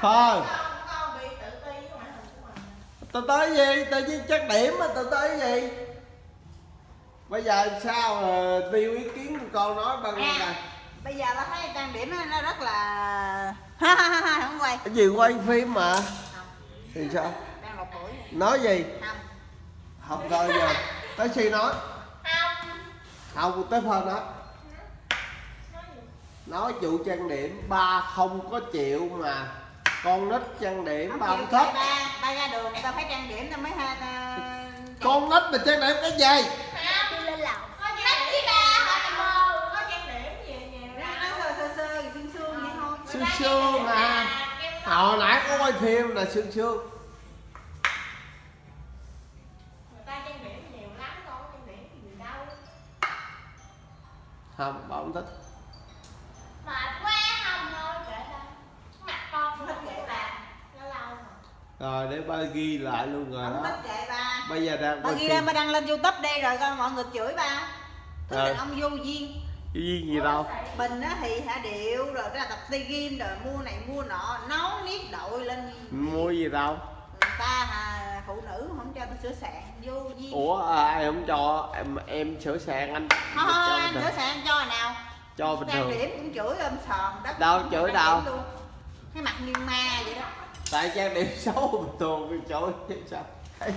Thôi. con bị tự ti với ngoại hình của mình Tao tới gì? Tự nhiên chắc điểm mà tao tới gì? Bây giờ sao ờ, tiêu ý kiến của con nói bao nhiêu À. này? bây giờ ba thấy trang điểm nó- rất là ha ha ha không quay Cái gì quay phim mà? Thì sao? đang một buổi Nói gì? không Không coi giờ. Tới khi nói. Không, tới phần đó. Nói vụ trang điểm ba không có chịu mà. Con nít trang điểm ba không thích ba ba ra đường ta phải trang điểm ta mới ha ta con nít mà trang điểm cái gì? Đi lên lầu. Có trang điểm có trang điểm gì nhiều nó sơ sơ sơ xương xương vậy thôi. Sương sương à. hồi nãy có quay phim là sương sương. Người ta trang điểm nhiều lắm con trang điểm gì đâu. Không bà không thích rồi. Để ba ghi lại luôn rồi đó. bây giờ đang quay ghi lên ba đăng lên youtube đây rồi coi mọi người chửi ba tức Rồi. là ông vô duyên. Cái gì gì đâu. Mình á thì hạ điệu rồi cái là tập tay game rồi mua này mua nọ nấu niết đội lên mua gì đâu. người ta hà, phụ nữ không cho tôi sửa sạn vô duyên. Ủa à, ai không cho? Em em sửa sàn anh. Thôi thôi bình anh sửa sạn cho nào cho bình trang thường. điểm cũng chửi ôm sòm đất Đâu, chửi trang đâu? luôn. cái mặt như ma vậy đó. Tại trang điểm xấu bình thường cái chỗ chứ sao? Ai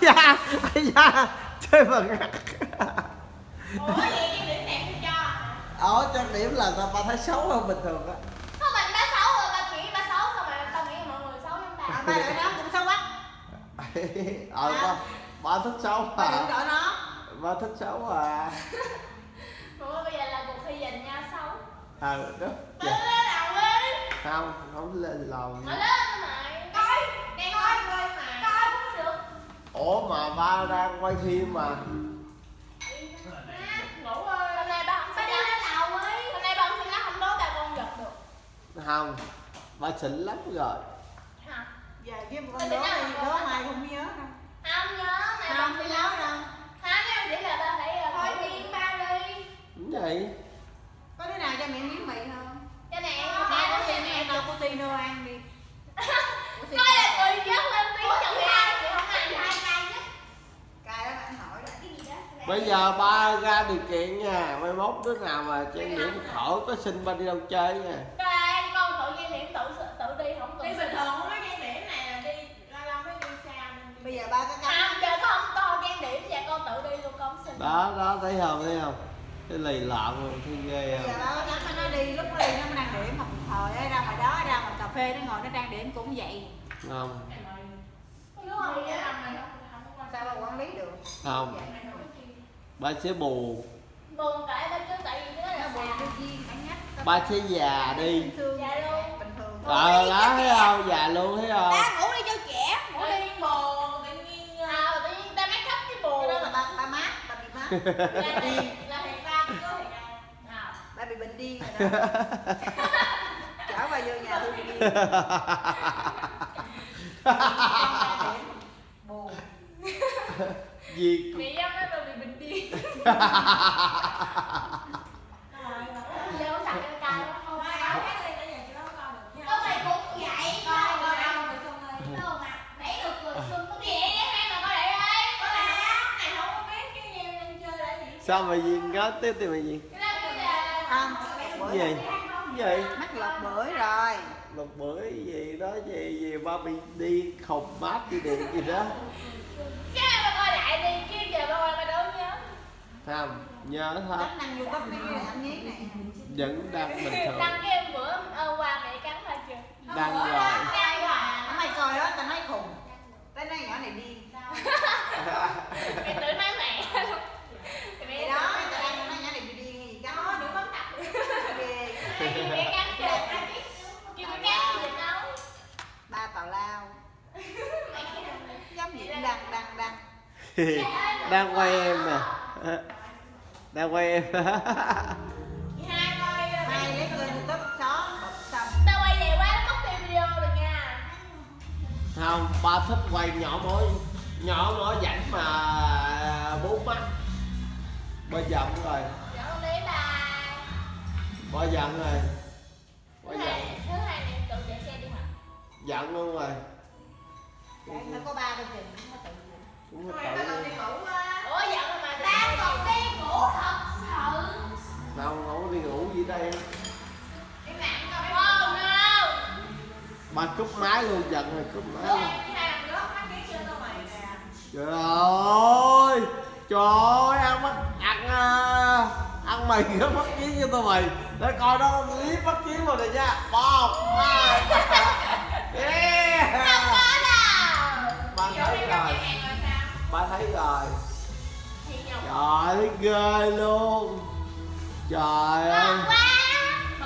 da ai da chơi mà ủa vậy cái điểm đẹp tôi cho? Ở trang điểm là tao ba thấy xấu hơn bình thường á? Không mình ba xấu rồi ba nghĩ ba xấu xong rồi tao nghĩ mọi người xấu à, ta ba đợi nó cũng xấu quá. Ờ ba ba thích xấu ba à đợi nó ba thích xấu à ủa bây giờ là cuộc thi dành nhau xấu ờ đó. Đi không không lên lầu nó lên mày. Coi. Đang coi. coi mà. Coi cũng được. Ủa mà ba đang quay phim mà. Ngủ ơi hôm nay ba không ba đi lên lầu ấy hôm nay ba không xin lắm không đố ba con giật được. Không ba xịn lắm rồi. Hả? Giờ với một con đố đi đố mai không nhớ đâu không nhớ mày không nhớ. đâu. Không nhưng chỉ là ba phải ờ, thôi điên ba đi. Đúng vậy cho mẹ miếng mì không? Cho mẹ. Mẹ mẹ có có xin mẹ đâu có xin đâu ăn đi. Coi là người dắt lên tiếng cho mẹ chị không ăn hai cay nhất. Cay lắm anh hỏi đó. Cái gì đó bây giờ ba ra điều kiện nha. Mai mốt đứa nào mà trang điểm khỏi có xin ba đi đâu chơi nha. Cái con tự nhiên điểm tự tự đi không cần đi bình thường không có trang điểm này là đi lâu lâu mới đi xa bây giờ ba có cắm không giờ con không con trang điểm và con tự đi luôn con xin. Đó đó thấy không thấy không cái lì lợm rồi thấy ghê bây giờ không? ba cắm nó đi lúc đi nó trang điểm một thời ấy, ra ngoài đó ra ngoài cà phê nó ngồi nó trang điểm cũng vậy. Không. Sao ba quản lý được? Không. Ba sẽ buồn buồn cãi ba chứ tại vì cái đó nó là buồn bản nhất ba sẽ già đi. Dạ luôn. bình thường. Ờ đó thấy không? Già luôn thấy không? Ba ngủ đi cho trẻ ngủ đi. buồn tự nhiên à, tự nhiên ta make up cái buồn cái đó là ba ba mát ba bị mát điên rồi đó chở ba vô nhà tôi điên buồn. Gì? Mẹ dâm nói tôi bị bệnh điên Có mà Có gì Có có sao mà gì nói tiếp thì mà gì Cái đó cái là không? Cái bữa gì? Cái gì? Mắc lọt bưởi rồi. Một bữa gì đó gì gì ba bị đi khùng mát đi điện gì đó. Cái này mà coi lại đi Chứ giờ ba coi ba đâu nhớ. Không nhớ hết. Năng vô bắp cái anh nhét này vẫn đang bình thường. Cái em bữa ờ, qua mẹ cắn là chưa Đăng rồi. Đăng rồi nó mày coi đó tao nói khùng. Tao nói nhỏ này điên. Mẹ tự nói mẹ. Thì đó tao đang nói nhỏ này bị điên gì cắn Đó, đừng bấm tập ghê Ai kêu mẹ cắn chưa Kêu mẹ cắn gì đâu ba tào lao giống gì cũng đăng đăng đăng đang quay em nè. Đang quay em. Không ba thích quay nhỏ mối. Nhỏ mối rảnh mà bốn mắt ba giận rồi. Ba giận rồi. Ba giận. Thứ hai này tự chạy xe đi hả Giận luôn rồi. Đấy, nó có ba con chừng nó tự tao ủa giận mà Tao còn đi ngủ thật sự. Đâu không có đi ngủ gì đây. Lặng coi mấy oh no Bà cúp máy luôn giận rồi cúp máy luôn. kiến tao mày. Trời ơi Trời ơi ăn bắt ăn à, ăn mì nó bắt chiến cho tôi mày. Để coi đó clip bắt chiến rồi này nha. Một hai yeah có đâu. Vô thấy rồi ba thấy rồi. Trời ơi ghê luôn. Trời ơi.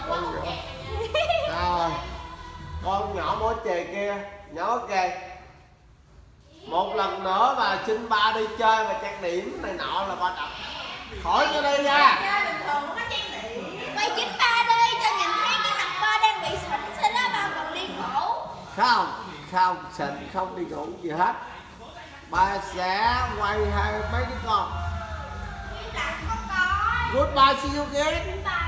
một kẹt rồi con nhỏ. mối chè kia. Nhỏ kìa. Một lần nữa mà xin ba đi chơi mà trang điểm này nọ là ba đập khỏi cho đây nha. Chơi bình thường nó có trang điểm. Mày chính ba đi cho nhìn thấy cái mặt ba đang bị sỉnh Thế đó ba còn đi ngủ. Không không xịn không đi ngủ gì hết ba sẽ quay hai mấy đứa con. Con coi goodbye see you again. Bye